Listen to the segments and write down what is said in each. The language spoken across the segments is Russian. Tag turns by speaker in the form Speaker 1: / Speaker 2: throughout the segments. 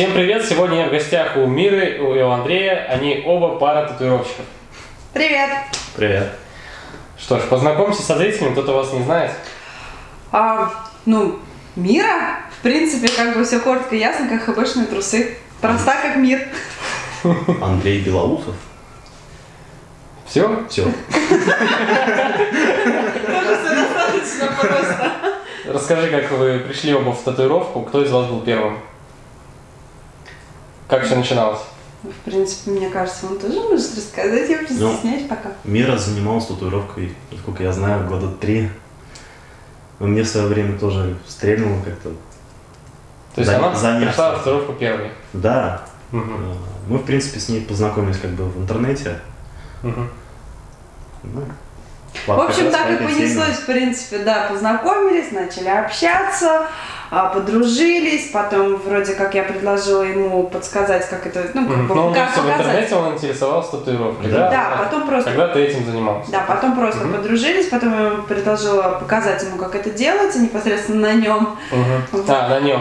Speaker 1: Всем привет! Сегодня я в гостях у Миры и у Андрея. Они оба пара татуировщиков.
Speaker 2: Привет!
Speaker 3: Привет.
Speaker 1: Что ж, познакомься со зрителями, кто-то вас не знает.
Speaker 2: А, ну, Мира, в принципе, как бы все коротко и ясно, как хэбэшные трусы. Проста как мир.
Speaker 3: Андрей Белоусов.
Speaker 1: Все?
Speaker 3: Все.
Speaker 2: Тоже все достаточно просто.
Speaker 1: Расскажи, как вы пришли оба в татуировку. Кто из вас был первым? Как все начиналось?
Speaker 2: В принципе, мне кажется, он тоже может рассказать, я просто
Speaker 3: Ну.
Speaker 2: стесняюсь пока.
Speaker 3: Мира занималась татуировкой, насколько я знаю, года три. Но мне в свое время тоже стрельнуло как-то.
Speaker 1: То есть
Speaker 3: За-
Speaker 1: она
Speaker 3: заняться.
Speaker 1: пришла татуировку первой.
Speaker 3: Да, э, мы, в принципе, с ней познакомились как бы в интернете.
Speaker 1: Мгм.
Speaker 3: Ну,
Speaker 2: В общем, так и понеслось, в принципе, да, познакомились, начали общаться, а, подружились, потом вроде как я предложила ему подсказать, как это, ну, как
Speaker 1: Ну,
Speaker 2: как
Speaker 1: просто в
Speaker 2: показать.
Speaker 1: интернете он интересовался татуировкой,
Speaker 3: Да.
Speaker 1: да?
Speaker 2: Да, потом просто
Speaker 1: Когда ты этим занимался?
Speaker 2: Да, потом просто
Speaker 1: Мгм.
Speaker 2: подружились, потом я ему предложила показать ему, как это делается, непосредственно на нем. Вот.
Speaker 1: А, на нем.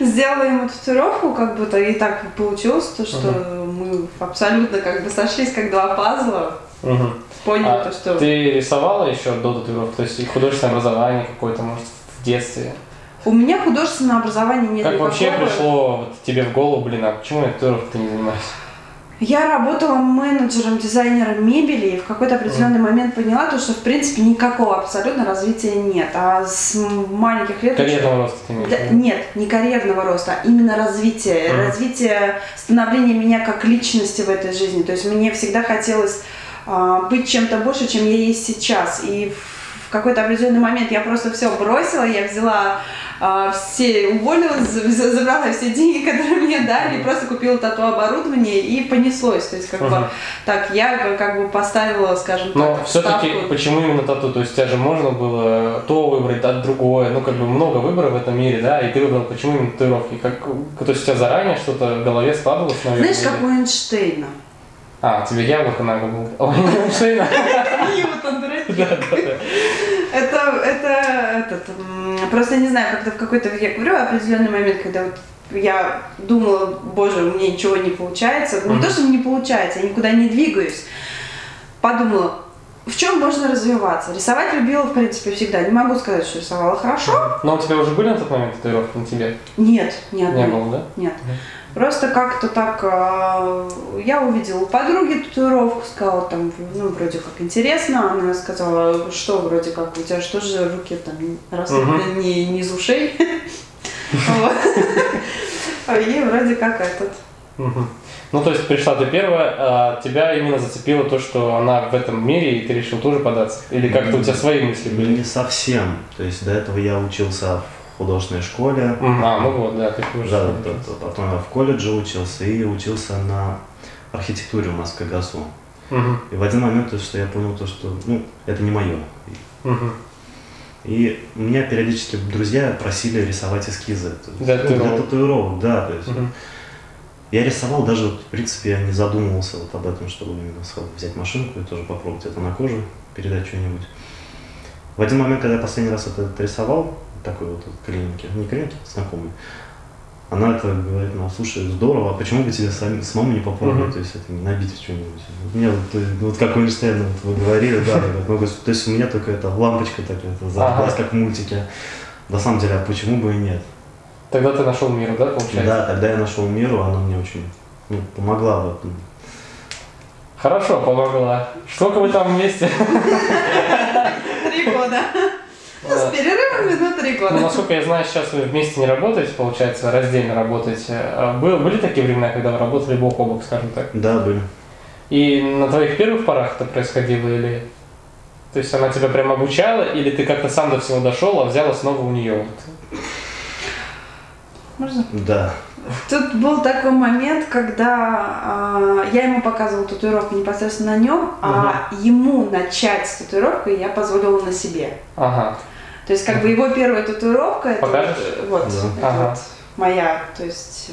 Speaker 2: Сделала ему татуировку, как будто и так получилось, то, что мы абсолютно как бы сошлись как два пазла,
Speaker 1: Мгм.
Speaker 2: поняли
Speaker 1: А
Speaker 2: то, что...
Speaker 1: Ты рисовала еще до татуировки? То есть художественное образование какое-то, может, в детстве?
Speaker 2: У меня художественного образования нет
Speaker 1: Как
Speaker 2: никакого.
Speaker 1: вообще пришло вот тебе в голову, блин, а почему я татуировкой не занимаюсь?
Speaker 2: Я работала менеджером, дизайнером мебели и в какой-то определенный момент поняла, то, что в принципе никакого абсолютно развития нет. А с маленьких лет...
Speaker 1: Карьерного роста ты имеешь
Speaker 2: Да, нет, не карьерного роста, а именно развитие,
Speaker 1: Мгм.
Speaker 2: развитие становления меня как личности в этой жизни. То есть мне всегда хотелось быть чем-то больше, чем я есть сейчас. И в- какой-то определенный момент я просто все бросила, я взяла а, все, уволилась, за- забрала все деньги, которые мне дали, и просто купила тату оборудование и понеслось. То есть как бы
Speaker 1: Мгм.
Speaker 2: так я как- бы поставила, скажем
Speaker 1: Но
Speaker 2: так,
Speaker 1: все-таки почему именно тату? То есть у тебя же можно было то выбрать, а другое. Ну, как бы много выборов в этом мире, да, и ты выбрал почему именно татуировки. Как, то есть у тебя заранее что-то в голове складывалось, наверное?
Speaker 2: Знаешь, как у Эйнштейна.
Speaker 1: А, тебе яблоко на голову. Ой, да.
Speaker 2: Это, это, этот, просто не знаю, как-то в какой-то, я говорю, определенный момент, когда вот я думала, боже, у меня ничего не получается. Не
Speaker 1: Мгм.
Speaker 2: то, что не получается, я никуда не двигаюсь. Подумала, в чем можно развиваться? Рисовать любила, в принципе, всегда. Не могу сказать, что рисовала хорошо.
Speaker 1: Но у тебя уже были на тот момент татуировки на тебе?
Speaker 2: Нет, ни одной.
Speaker 1: Не было, да?
Speaker 2: Нет.
Speaker 1: Мгм.
Speaker 2: Просто как-то так а, я увидела у подруги татуировку, сказала там, ну, вроде как интересно. Она сказала, что вроде как, у тебя что же руки там растут
Speaker 1: Мгм.
Speaker 2: не, не из ушей. Вот. А И вроде как этот.
Speaker 1: Ну, то есть пришла ты первая, а тебя именно зацепило то, что она в этом мире, и ты решил тоже податься? Или как-то у тебя свои мысли были?
Speaker 3: Не совсем. То есть до этого я учился в художественной школе.
Speaker 1: А, ну вот, да, ты уже.
Speaker 3: Да, да, да, потом я в колледже учился и учился на архитектуре в Москве ГАСУ.
Speaker 1: Мгм,
Speaker 3: И в один момент, то, что я понял то, что ну, это не мое.
Speaker 1: мгм.
Speaker 3: И меня периодически друзья просили рисовать эскизы.
Speaker 1: Для
Speaker 3: ну,
Speaker 1: татуировок.
Speaker 3: для татуировок, да. То есть,
Speaker 1: Мгм.
Speaker 3: Я рисовал, даже, вот, в принципе, я не задумывался вот об этом, чтобы именно взять машинку и тоже попробовать это на кожу, передать что-нибудь. В один момент, когда я последний раз это рисовал, такой вот от клиники, не клиники, знакомый, она это говорит, ну, слушай, здорово, а почему бы тебе сами, самому не попробовать,
Speaker 1: Мгм.
Speaker 3: то есть это не набить что-нибудь. Вот Мне вот, вот как у Эйнштейна вот вы говорили, да, вот, ну, то есть у меня только эта лампочка такая, это
Speaker 1: Ага.
Speaker 3: как в мультике. На самом деле, а почему бы и нет?
Speaker 1: Тогда ты нашел мир, да, получается?
Speaker 3: Да, тогда я нашел миру, она мне очень ну, помогла в этом.
Speaker 1: Хорошо, помогла. Сколько вы там вместе?
Speaker 2: Три года. Ну, с
Speaker 1: Э,
Speaker 2: перерывами, но три
Speaker 1: Ну,
Speaker 2: года.
Speaker 1: насколько я знаю, сейчас вы вместе не работаете, получается, раздельно работаете. А был- Были такие времена, когда вы работали бок о бок, скажем так?
Speaker 3: Да, были.
Speaker 1: И на твоих первых порах это происходило или... То есть она тебя прям обучала, или ты как-то сам до всего дошел, а взял основу у нее?
Speaker 2: Можно?
Speaker 3: Да.
Speaker 2: Тут был такой момент, когда а, я ему показывала татуировку непосредственно на нем, а ему начать с татуировкой я позволила на себе.
Speaker 1: Ага.
Speaker 2: То есть как бы его первая татуировка, это вот, вот,
Speaker 3: Да.
Speaker 2: это
Speaker 1: Ага.
Speaker 2: вот моя, то есть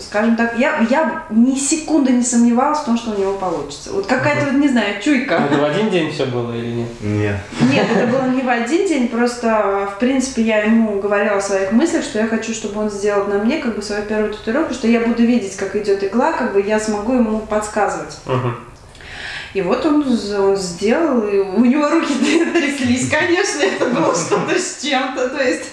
Speaker 2: скажем так, я, я ни секунды не сомневалась в том, что у него получится. Вот какая-то, вот, не знаю, чуйка.
Speaker 1: Это в один день все было или нет?
Speaker 3: Нет.
Speaker 2: Нет, это было не в один день, просто, в принципе, я ему говорила о своих мыслях, что я хочу, чтобы он сделал на мне как бы свою первую татуировку, что я буду видеть, как идет игла, как бы я смогу ему подсказывать.
Speaker 1: Мгм.
Speaker 2: И вот он, он сделал, и у него руки тряслись, конечно, это было что-то с чем-то, то есть,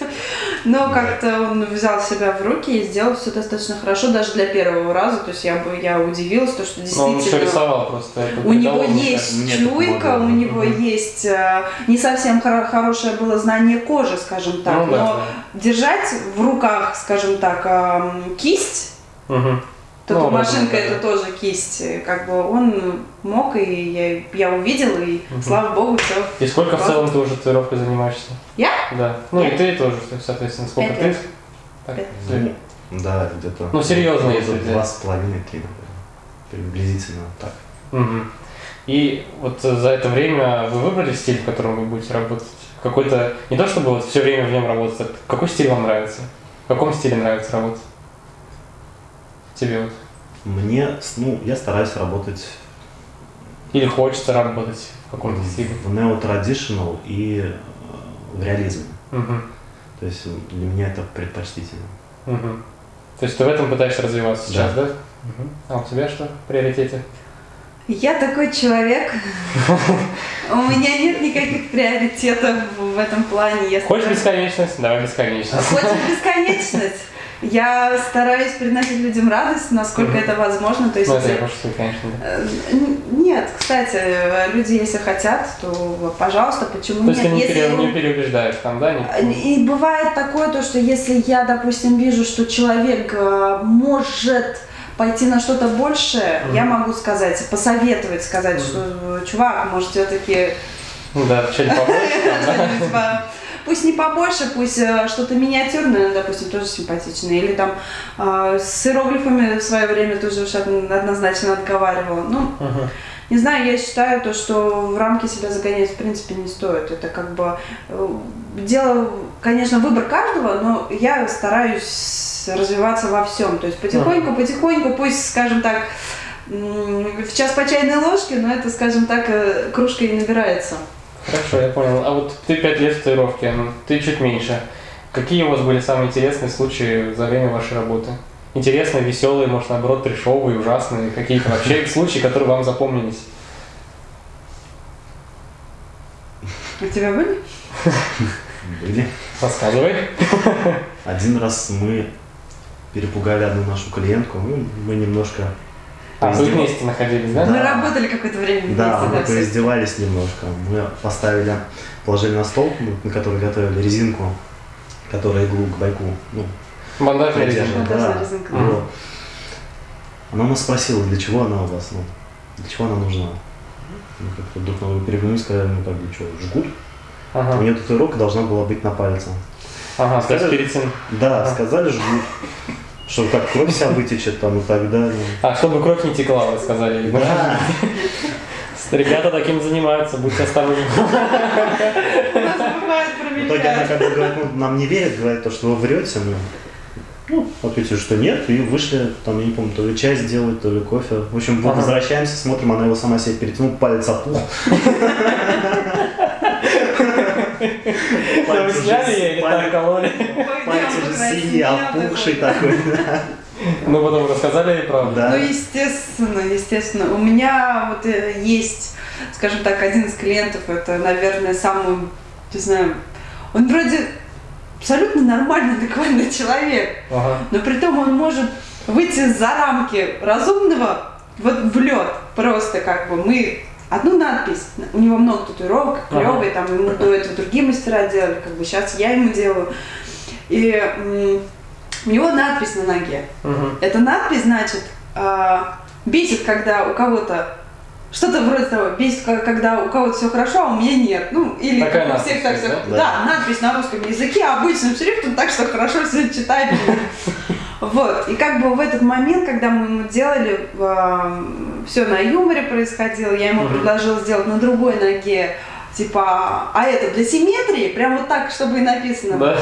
Speaker 2: но как-то он взял себя в руки и сделал все достаточно хорошо, даже для первого раза, то есть я бы, я удивилась, то, что
Speaker 1: Но он еще
Speaker 2: действительно...
Speaker 1: рисовал просто.
Speaker 2: У него есть
Speaker 3: мне это
Speaker 2: чуйка, у него есть э, не совсем хоро- хорошее было знание кожи, скажем так,
Speaker 1: Ну да,
Speaker 2: но держать в руках, скажем так, эм, кисть,
Speaker 1: да.
Speaker 2: Тут
Speaker 1: Ну,
Speaker 2: машинка
Speaker 1: образно,
Speaker 2: это тоже кисть, как бы он мог, и я, я увидела, и
Speaker 1: Мгм.
Speaker 2: слава богу, все.
Speaker 1: И сколько в целом ты уже татуировкой занимаешься?
Speaker 2: Я?
Speaker 1: Да. Ну и
Speaker 2: Пять.
Speaker 1: ты тоже, соответственно, сколько
Speaker 2: Пять
Speaker 1: ты?
Speaker 2: лет.
Speaker 1: Так,
Speaker 2: Пять.
Speaker 3: Ну, да, где-то.
Speaker 1: Ну, серьезно, если.
Speaker 3: Два с половиной, три. Приблизительно так.
Speaker 1: Мгм. И вот э, за это время вы выбрали стиль, в котором вы будете работать? Какой-то, не то чтобы вот все время в нем работать, а какой стиль вам нравится? В каком стиле нравится работать? Тебе вот?
Speaker 3: Мне, ну, я стараюсь работать
Speaker 1: Или хочется работать в каком-то стиле?
Speaker 3: в нео-традиционал и э, в реализме.
Speaker 1: Мгм.
Speaker 3: То есть для меня это предпочтительно.
Speaker 1: Мгм. То есть ты в этом пытаешься развиваться сейчас, да?
Speaker 3: Да.
Speaker 1: Мгм. А у тебя что в приоритете?
Speaker 2: Я такой человек, у меня нет никаких приоритетов в этом плане.
Speaker 1: Хочешь бесконечность? Давай бесконечность.
Speaker 2: Хочешь бесконечность? Я стараюсь приносить людям радость, насколько
Speaker 1: Мгм.
Speaker 2: это возможно. То есть,
Speaker 1: Ну, это я пошутил, конечно, да.
Speaker 2: Э, Нет, кстати, э, люди, если хотят, то, пожалуйста, почему
Speaker 1: То есть ты
Speaker 2: нет?
Speaker 1: не,
Speaker 2: Если
Speaker 1: не переубеждаешь там, да? не-
Speaker 2: И бывает такое, то, что если я, допустим, вижу, что человек э, может пойти на что-то большее,
Speaker 1: Мгм.
Speaker 2: я могу сказать, посоветовать, сказать,
Speaker 1: Мгм.
Speaker 2: что э, чувак, может, все-таки
Speaker 1: Ну да, что-нибудь побольше да?
Speaker 2: Пусть не побольше, пусть э, что-то миниатюрное, допустим, тоже симпатичное. Или там э, с иероглифами в свое время тоже уж од- однозначно отговаривала. Ну,
Speaker 1: Мгм.
Speaker 2: не знаю, я считаю то, что в рамки себя загонять в принципе не стоит. Это как бы э, дело, конечно, выбор каждого, но я стараюсь развиваться во всем. То есть потихоньку, потихоньку, пусть, скажем так, в час по чайной ложке, но это, скажем так, э, кружка и набирается.
Speaker 1: Хорошо, я понял. А вот ты пять лет в татуировке, ну, ты чуть меньше. Какие у вас были самые интересные случаи за время вашей работы? Интересные, веселые, может, наоборот, трешовые, ужасные, какие-то вообще случаи, которые вам запомнились?
Speaker 2: У тебя были?
Speaker 3: Были.
Speaker 1: Рассказывай.
Speaker 3: Один раз мы перепугали одну нашу клиентку, мы немножко
Speaker 1: А, вы вместе находились, да?
Speaker 3: Да.
Speaker 2: Мы работали какое-то время вместе,
Speaker 3: Да, мы
Speaker 2: да, все.
Speaker 3: поиздевались немножко. Мы поставили, положили на стол, на который готовили резинку, которая иглу к байку, ну,
Speaker 1: Бандажная резинка.
Speaker 2: Бандажная
Speaker 3: да.
Speaker 2: резинка.
Speaker 3: Вот. Она нас спросила, для чего она у вас, ну, для чего она нужна. Мы как-то друг на друга переглянулись, сказали, ну как бы что, жгут? У
Speaker 1: Ага,
Speaker 3: нее татуировка должна была быть на пальце.
Speaker 1: ага,
Speaker 3: Сказали-
Speaker 1: перед тем.
Speaker 3: Да,
Speaker 1: Ага.
Speaker 3: сказали жгут. Что как кровь вся вытечет там и так далее.
Speaker 1: А, чтобы кровь не текла, вы сказали.
Speaker 3: Да.
Speaker 1: Ребята таким занимаются, будьте осторожны.
Speaker 2: У нас бывает
Speaker 3: В итоге она как бы говорит, ну, нам не верит, говорит то, что вы врете. Мы, ну, ответили, что нет, и вышли, там, я не помню, то ли чай сделать, то ли кофе. В общем,
Speaker 1: Ага.
Speaker 3: возвращаемся, смотрим, она его сама себе перетянула, палец опух.
Speaker 1: Да вы сняли ее или так кололи?
Speaker 3: Пальцы же синие, опухший такой.
Speaker 1: Ну, потом рассказали ей правду.
Speaker 3: Да.
Speaker 2: Ну, естественно, естественно. У меня вот э, есть, скажем так, один из клиентов, это, наверное, самый, не знаю, он вроде абсолютно нормальный, адекватный человек,
Speaker 1: Ага.
Speaker 2: но при том он может выйти за рамки разумного вот в лед. Просто как бы мы одну надпись, у него много татуировок,
Speaker 1: Ага.
Speaker 2: клевые, там ему до этого другие мастера делали, как бы сейчас я ему делаю. И у него надпись на ноге.
Speaker 1: Мгм.
Speaker 2: Эта надпись, значит, а, бесит, когда у кого-то что-то вроде того, бесит, ко- когда у кого-то все хорошо, а у меня нет. Ну, или
Speaker 1: Такая
Speaker 2: как у всех так все.
Speaker 3: да?
Speaker 2: Да? надпись на русском языке обычным шрифтом, так что хорошо все читабельно. Вот. И как бы в этот момент, когда мы ему делали, все на юморе происходило, я ему предложила сделать на другой ноге, типа, а это для симметрии, прям вот так, чтобы и написано.
Speaker 1: Да.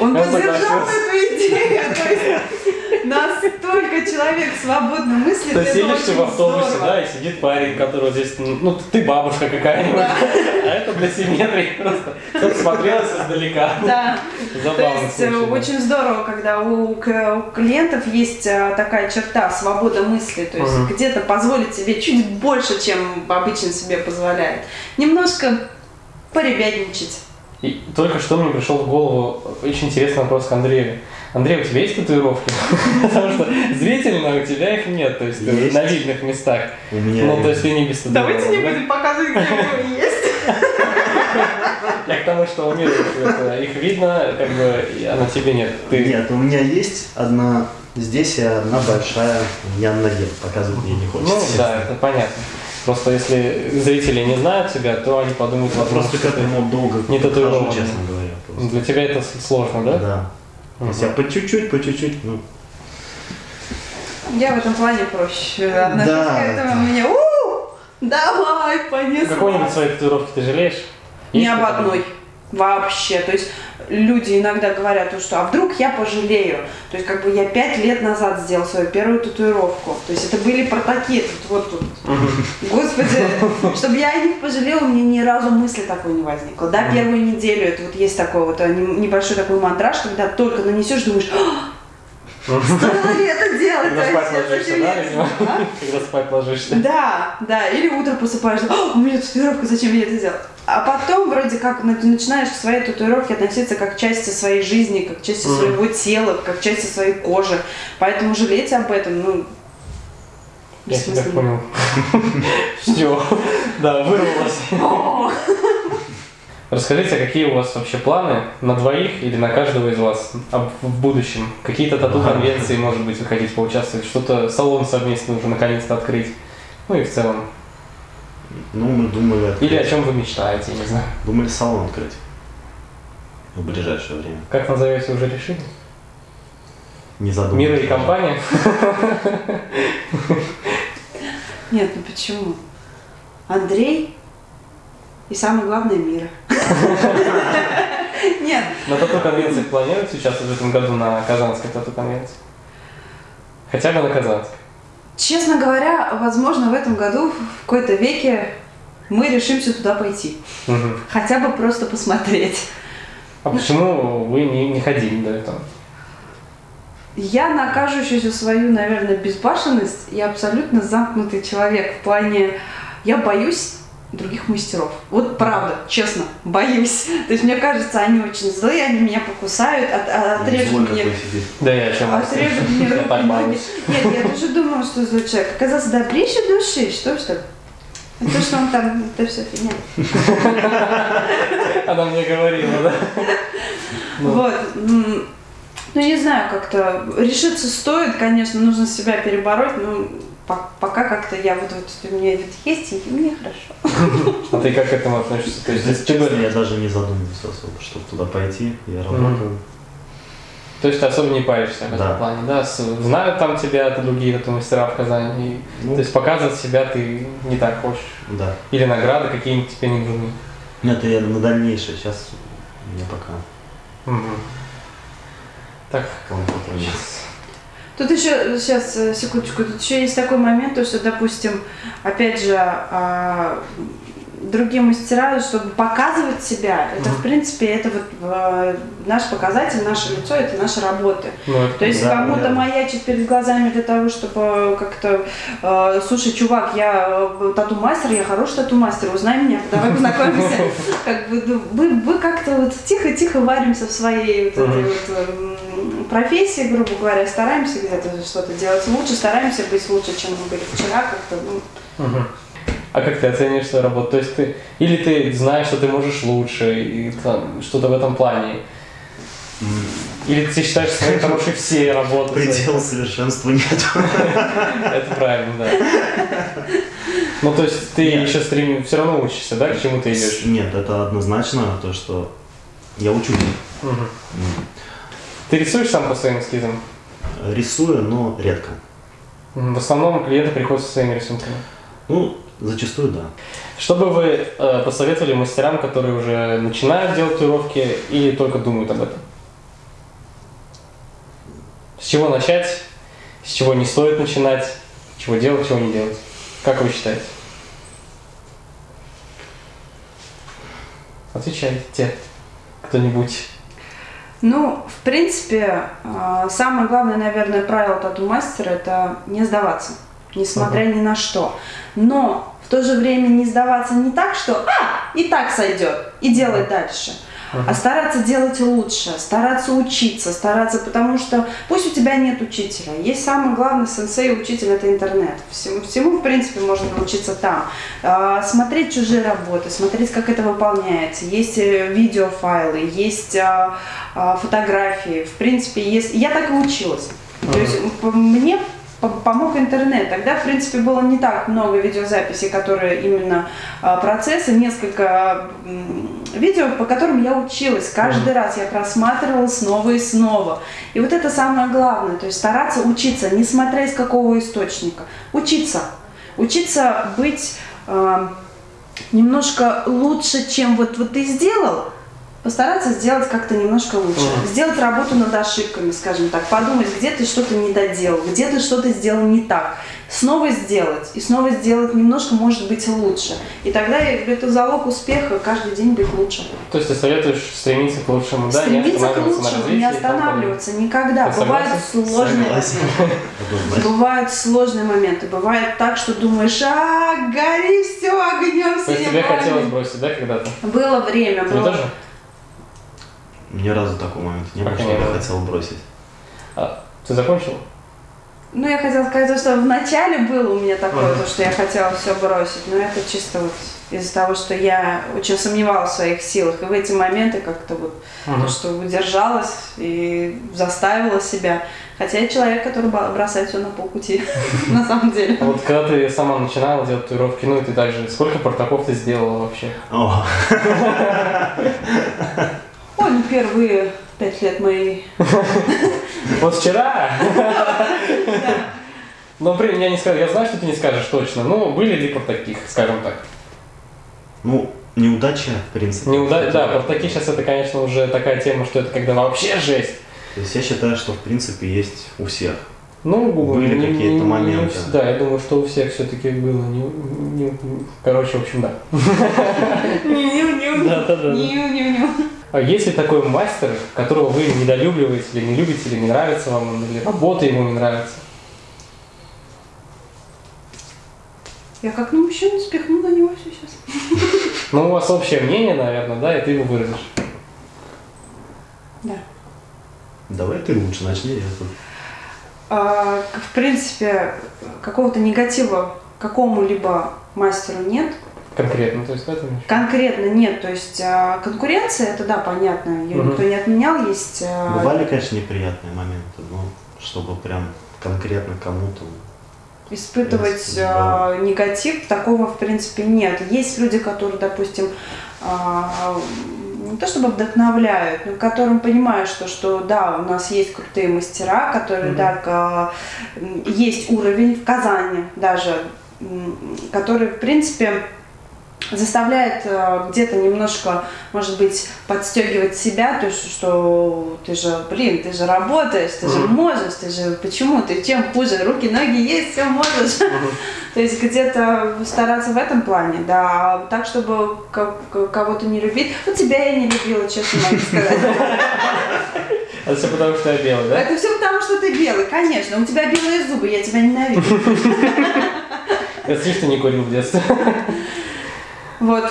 Speaker 2: Он поддержал эту идею. То есть настолько человек свободно мыслит.
Speaker 1: Ты сидишь в автобусе,
Speaker 2: здорово.
Speaker 1: да, и сидит парень, который здесь, ну, ты бабушка какая-нибудь, а это для симметрии просто. Чтоб смотрелось издалека.
Speaker 2: Да. То
Speaker 1: Забавно
Speaker 2: есть э,
Speaker 1: случай, да.
Speaker 2: очень здорово, когда у, у клиентов есть э, такая черта свобода мысли, то есть
Speaker 1: Мгм.
Speaker 2: где-то позволить себе чуть больше, чем обычно себе позволяет. Немножко поребятничать.
Speaker 1: И только что мне пришел в голову очень интересный вопрос к Андрею. Андрей, у тебя есть татуировки? Потому что зрительно у тебя их нет, то есть ты
Speaker 3: Есть.
Speaker 1: на видных местах.
Speaker 3: У меня
Speaker 1: Ну, то есть ты не без татуировок,
Speaker 2: Давайте не будем показывать, где вы есть.
Speaker 1: Я к тому, что у мира это, их видно, как бы, а на тебе нет.
Speaker 3: Нет, у меня есть одна здесь и одна большая у меня на ноге. Показывать мне не хочется.
Speaker 1: Ну да, это понятно. Просто если зрители не знают тебя, то они подумают, возможно,
Speaker 3: Просто
Speaker 1: что
Speaker 3: к
Speaker 1: ты-
Speaker 3: этому долго
Speaker 1: не татуирован.
Speaker 3: честно говоря.
Speaker 1: Для тебя это сложно, да?
Speaker 3: Да. То есть я по чуть-чуть, по чуть-чуть, ну,
Speaker 2: Я в этом плане проще
Speaker 3: Да,
Speaker 2: к этому.
Speaker 3: да.
Speaker 2: Мне, у давай, понеслась.
Speaker 1: Какой-нибудь своей татуировки ты жалеешь?
Speaker 2: Ни
Speaker 1: Есть
Speaker 2: об
Speaker 1: такое?
Speaker 2: одной. Вообще. То есть люди иногда говорят, то, что а вдруг я пожалею. То есть как бы я пять лет назад сделал свою первую татуировку. То есть это были протаки тут, вот тут. Господи, чтобы я о них пожалела, у меня ни разу мысли такой не возникло. Да, первую неделю это вот есть такой вот не- небольшой такой мандраж, когда только нанесешь, думаешь, «А, стоило ли это делать?
Speaker 1: Когда спать
Speaker 2: вообще?
Speaker 1: ложишься, да,
Speaker 2: я это
Speaker 1: видимо?
Speaker 2: сделала?» А?
Speaker 1: Когда спать ложишься.
Speaker 2: Да, да, или утро просыпаешься, «А, у меня татуировка, зачем я это сделал? А потом вроде как начинаешь к своей татуировке относиться как к части своей жизни, как к части своего тела, как к части своей кожи. Поэтому жалеть об этом, ну,
Speaker 1: Я тебя понял. Все. Да, вырвалось. Расскажите, какие у вас вообще планы на двоих или на каждого из вас об- в будущем? Какие-то тату-конвенции, может быть, вы хотите поучаствовать? Что-то, салон совместно уже наконец-то открыть? Ну и в целом.
Speaker 3: ну мы думали, открыть-
Speaker 1: Или о чем вы мечтаете, я не знаю.
Speaker 3: думали салон открыть в ближайшее время.
Speaker 1: Как назовете, уже решили?
Speaker 3: Не задумывались.
Speaker 1: Мира и
Speaker 3: даже.
Speaker 1: компания?
Speaker 2: Нет, ну почему? Андрей и самое главное мира. Нет,
Speaker 1: На тату-конвенции планируете участвовать в этом году на Казанской тату-конвенции? Хотя бы на Казанской.
Speaker 2: честно говоря, возможно, в этом году в какой-то веке мы решимся туда пойти.
Speaker 1: Мгм.
Speaker 2: Хотя бы просто посмотреть.
Speaker 1: А почему вы не, не ходили до этого?
Speaker 2: Я на кажущуюся свою, наверное, безбашенность и абсолютно замкнутый человек в плане я боюсь других мастеров. Вот правда, честно, боюсь. То есть мне кажется, они очень злые, они меня покусают, от- от- отрежут мне.
Speaker 1: Да я чем
Speaker 2: Отрежут мне руки,
Speaker 1: так
Speaker 2: ноги. Нет, я тоже думала, что злой человек. Оказался добрейшей души. Что что? То, что он там, это все фигня.
Speaker 1: Она мне говорила, да? Ну.
Speaker 2: Вот. Ну, не знаю, как-то решиться стоит, конечно, нужно себя перебороть, но пока как-то я вот, вот у меня это есть, и мне хорошо.
Speaker 1: А ты как к этому относишься? То есть,
Speaker 3: Если
Speaker 1: ты
Speaker 3: я даже не задумывался особо, чтобы туда пойти. Я работаю.
Speaker 1: то есть ты особо не паришься в этом
Speaker 3: Да.
Speaker 1: плане, да? Знают там тебя другие тату мастера в Казани. и-
Speaker 3: Ну,
Speaker 1: То есть показывать себя ты не так хочешь.
Speaker 3: да.
Speaker 1: Или награды какие-нибудь тебе не нужны.
Speaker 3: Нет, это я на дальнейшее. Сейчас мне пока
Speaker 1: Мгм. Так,
Speaker 3: потруднее.
Speaker 2: Тут еще, сейчас, э, секундочку, тут еще есть такой момент, то, что, допустим, опять же, а, другие мастера, чтобы показывать себя, это, в принципе, это вот э, наш показатель, наше лицо, это наша работа.
Speaker 1: ну это
Speaker 2: То есть
Speaker 3: Да,
Speaker 2: кому-то
Speaker 3: верно.
Speaker 2: маячить перед глазами для того, чтобы как-то, э, слушай, чувак, я тату-мастер, я хороший тату-мастер, узнай меня, давай познакомимся. Как бы, ну, мы, мы как-то вот тихо-тихо варимся в своей вот этой вот, профессии, грубо говоря, стараемся где-то что-то делать лучше, стараемся быть лучше, чем мы были вчера, как-то, ну,
Speaker 1: Мгм. А как ты оцениваешь свою работу? То есть ты или ты знаешь, что ты можешь лучше, и там, что-то в этом плане, или ты считаешь, что свои хорошие все работы. свои?
Speaker 3: Предела совершенства нет.
Speaker 1: Это правильно, да. Ну, то есть ты
Speaker 3: Нет.
Speaker 1: еще стрим, все равно учишься, да, к чему ты идешь?
Speaker 3: Нет, это однозначно то, что я учусь.
Speaker 1: Мгм. Ты рисуешь сам по своим эскизам?
Speaker 3: Рисую, но редко.
Speaker 1: В основном клиенты приходят со своими рисунками.
Speaker 3: Ну, зачастую да.
Speaker 1: Что бы вы э, посоветовали мастерам, которые уже начинают делать татуировки или только думают об этом? С чего начать с чего не стоит начинать, чего делать, чего не делать. Как вы считаете? Отвечайте кто-нибудь.
Speaker 2: Ну, в принципе, э, самое главное, наверное, правило тату-мастера – это не сдаваться, несмотря ни на что. Но в то же время не сдаваться не так, что «а, и так сойдет», и делать дальше – а стараться делать лучше, стараться учиться, стараться, потому что пусть у тебя нет учителя, есть самый главный сенсей учитель это интернет. Всему, всему в принципе можно научиться там. А, смотреть чужие работы, смотреть, как это выполняется. Есть э, видеофайлы, есть а, а, фотографии. В принципе, есть. Я так и училась. То есть мне помог интернет. Тогда, в принципе, было не так много видеозаписей, которые именно а, процессы, несколько видео, по которым я училась. Каждый раз я просматривала снова и снова. И вот это самое главное, то есть стараться учиться, несмотря из какого источника. Учиться. Учиться быть э, немножко лучше, чем вот, вот ты сделал, постараться сделать как-то немножко лучше. Mm. Сделать работу над ошибками, скажем так. Подумать, где ты что-то не доделал, где ты что-то сделал не так. Снова сделать. И снова сделать немножко может быть лучше. И тогда это залог успеха каждый день быть лучше.
Speaker 1: То есть ты советуешь стремиться к лучшему,
Speaker 2: да? Стремиться к лучшему, не останавливаться никогда. Ты Бывают сложные моменты. Бывают сложные моменты. Бывает так, что думаешь, а, гори все огнем
Speaker 1: То есть тебе хотелось бросить, да, когда-то?
Speaker 2: Было время.
Speaker 1: Тебе
Speaker 2: было.
Speaker 1: тоже?
Speaker 3: Ни разу такого момента не было, что я хотел бросить.
Speaker 1: А, ты закончил?
Speaker 2: Ну, я хотела сказать, что в начале было у меня такое, ага. то, что я хотела все бросить, но это чисто вот из-за того, что я очень сомневалась в своих силах. И в эти моменты как-то вот ага. то, что удержалась и заставила себя. Хотя я человек, который бросает все на полпути, на самом деле.
Speaker 1: А вот когда ты сама начинала делать татуировки, ну и ты также, сколько портаков ты сделала вообще?
Speaker 2: Ой, ну первые пять лет моей.
Speaker 1: Вот вчера? Но при я не скажу, я знаю, что ты не скажешь точно, но были ли таких, скажем так?
Speaker 3: Ну, неудача, в принципе.
Speaker 1: Неуда... Да, портаки сейчас это, конечно, уже такая тема, что это когда вообще жесть.
Speaker 3: То есть я считаю, что в принципе есть у всех.
Speaker 1: Ну,
Speaker 3: были какие-то моменты.
Speaker 1: Не, да, я думаю, что у всех все-таки было. Не, не, короче, в общем, да.
Speaker 2: Да, да, да.
Speaker 1: А есть ли такой мастер, которого вы недолюбливаете или не любите, или не нравится вам, или работа ему не нравится?
Speaker 2: Я как на мужчину спихну на него все сейчас.
Speaker 1: Ну, у вас общее мнение, наверное, да, и ты его выразишь.
Speaker 2: Да.
Speaker 3: Давай ты лучше начни, я тут.
Speaker 2: А, в принципе, какого-то негатива какому-либо мастеру нет.
Speaker 1: Конкретно, то есть в этом
Speaker 2: Конкретно нет, то есть а, конкуренция, это да, понятно, ее угу. никто не отменял, есть...
Speaker 3: А, Бывали, конечно, неприятные моменты, но чтобы прям конкретно кому-то...
Speaker 2: Испытывать да. негатив, такого в принципе нет. Есть люди, которые, допустим, не то чтобы вдохновляют, но которым понимают, что, что да, у нас есть крутые мастера, которые, mm да, есть уровень в Казани даже, который, в принципе, заставляет э, где-то немножко, может быть, подстегивать себя, то есть, что ты же, блин, ты же работаешь, ты же можешь, ты же, почему, ты чем хуже, руки, ноги есть, все можешь. То есть где-то стараться в этом плане, да, так, чтобы кого-то не любить. Ну, тебя я не любила, честно могу сказать.
Speaker 1: Это все потому, что я белый, да?
Speaker 2: Это все потому, что ты белый, конечно. У тебя белые зубы, я тебя ненавижу.
Speaker 1: Я слышь, ты не курил в детстве.
Speaker 2: Вот.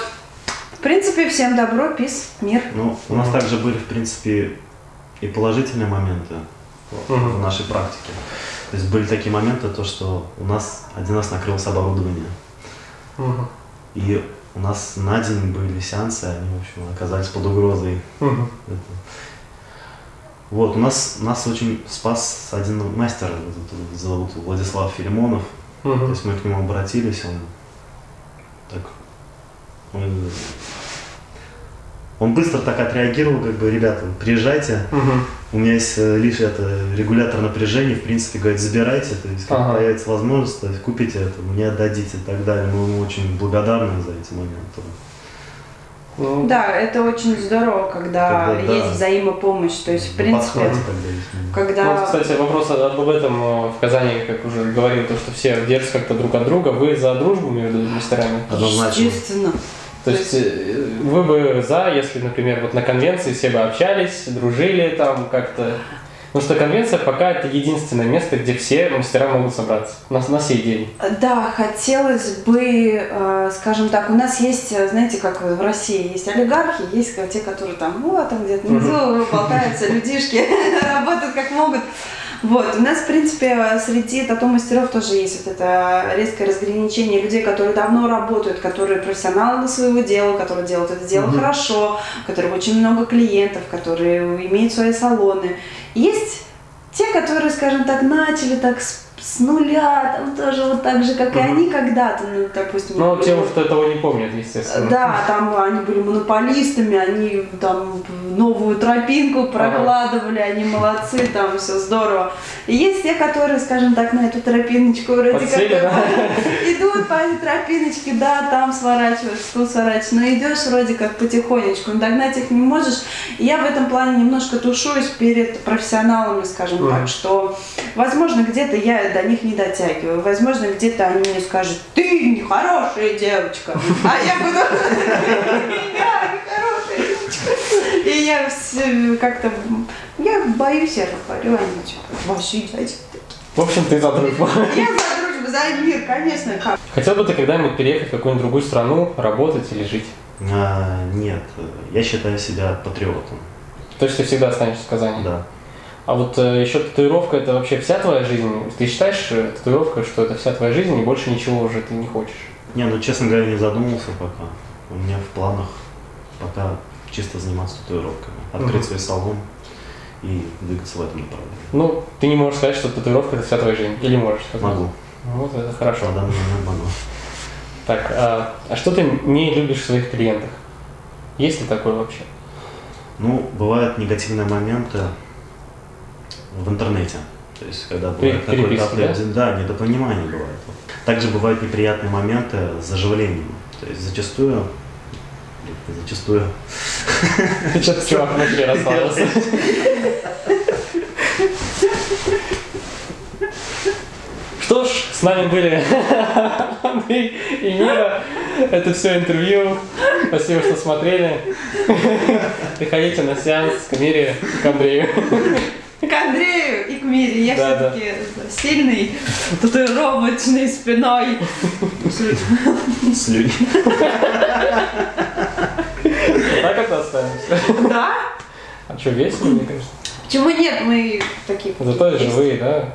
Speaker 2: В принципе, всем добро, пис, мир.
Speaker 3: Ну, у нас также были, в принципе, и положительные моменты угу. в нашей практике. То есть были такие моменты, то, что у нас один раз накрылось оборудование. Угу. И у нас на день были сеансы, они, в общем, оказались под угрозой. Угу. Вот, у нас, нас очень спас один мастер, зовут Владислав Филимонов. Угу. То есть мы к нему обратились, он так он быстро так отреагировал, как бы, ребята, приезжайте, угу. у меня есть э, лишь это регулятор напряжения, в принципе, говорит, забирайте, то есть, как ага. появится возможность, то есть, купите это, мне отдадите и так далее. Мы ему очень благодарны за эти моменты.
Speaker 1: Ну,
Speaker 2: Да, это очень здорово, когда,
Speaker 3: Когда, да.
Speaker 2: есть взаимопомощь. То есть, в
Speaker 3: На
Speaker 2: принципе,
Speaker 3: когда
Speaker 2: когда...
Speaker 1: Ну, вот, кстати, вопрос об этом в Казани, как уже говорил, то, что все держатся как-то друг от друга. Вы за дружбу между мастерами?
Speaker 3: Однозначно.
Speaker 2: Естественно.
Speaker 1: То есть вы бы за, если, например, вот на конвенции все бы общались, дружили там как-то. Потому что конвенция пока это единственное место, где все мастера могут собраться на, на сей день.
Speaker 2: Да, хотелось бы, э, скажем так, у нас есть, э, знаете, как в России есть олигархи, есть те, которые там, вот, там где-то внизу болтаются, людишки, работают как могут. Вот, у нас, в принципе, среди тату-мастеров тоже есть вот это резкое разграничение людей, которые давно работают, которые профессионалы на своего дела, которые делают это дело
Speaker 3: Мгм.
Speaker 2: хорошо, у которых очень много клиентов, которые имеют свои салоны. Есть те, которые, скажем так, начали так с, с нуля, там тоже вот так же, как и они когда-то, ну, допустим.
Speaker 1: Но те,
Speaker 2: например,
Speaker 1: что этого не помнят, естественно.
Speaker 2: да, там они были монополистами, они там новую тропинку прокладывали, они молодцы, там все здорово. И есть те, которые, скажем так, на эту тропиночку вроде
Speaker 1: Подсели,
Speaker 2: как
Speaker 1: да?
Speaker 2: идут по этой тропиночке, да, там сворачиваешь, тут сворачиваешь, но идешь вроде как потихонечку, но догнать их не можешь. И я в этом плане немножко тушуюсь перед профессионалами, скажем
Speaker 1: Мгм.
Speaker 2: так, что, возможно, где-то я до них не дотягиваю, возможно, где-то они мне скажут, ты нехорошая девочка, а я буду, я нехорошая девочка. И я как-то, я боюсь, я говорю, они типа, ваши дядьки.
Speaker 1: В общем, ты за дружбу.
Speaker 2: Я за дружбу, за мир, конечно, как.
Speaker 1: Хотел бы ты когда-нибудь переехать в какую-нибудь другую страну, работать или жить?
Speaker 3: А, нет, я считаю себя патриотом.
Speaker 1: То есть ты всегда останешься в Казани?
Speaker 3: Да.
Speaker 1: А вот э, еще татуировка это вообще вся твоя жизнь? Ты считаешь э, татуировкой, что это вся твоя жизнь и больше ничего уже ты не хочешь?
Speaker 3: Не, ну честно говоря, не задумывался пока. У меня в планах пока чисто заниматься татуировками. Открыть свой салон и двигаться в этом направлении.
Speaker 1: Ну, ты не можешь сказать, что татуировка это вся твоя жизнь. Или можешь сказать?
Speaker 3: Могу.
Speaker 1: Вот это хорошо.
Speaker 3: На данный момент могу.
Speaker 1: Так, а, а что ты не любишь в своих клиентах? Есть ли такое вообще?
Speaker 3: Ну, бывают негативные моменты в интернете. То есть, когда бывает
Speaker 1: переписки,
Speaker 3: определен- да? недопонимание бывает. Также бывают неприятные моменты с заживлением. То есть зачастую, зачастую
Speaker 1: что-то чувак внутри расслабился. Что ж, с нами были Андрей и Мира. Это все интервью. Спасибо, что смотрели. Приходите на сеанс к Мире, к Андрею.
Speaker 2: К Андрею и к Мире. Я
Speaker 1: Да, да.
Speaker 2: все-таки сильный, татуировочной спиной.
Speaker 3: слюни.
Speaker 1: Так это останемся.
Speaker 2: Да?
Speaker 1: А что, весело, мне кажется?
Speaker 2: Почему нет? Мы такие.
Speaker 1: Зато живые, да?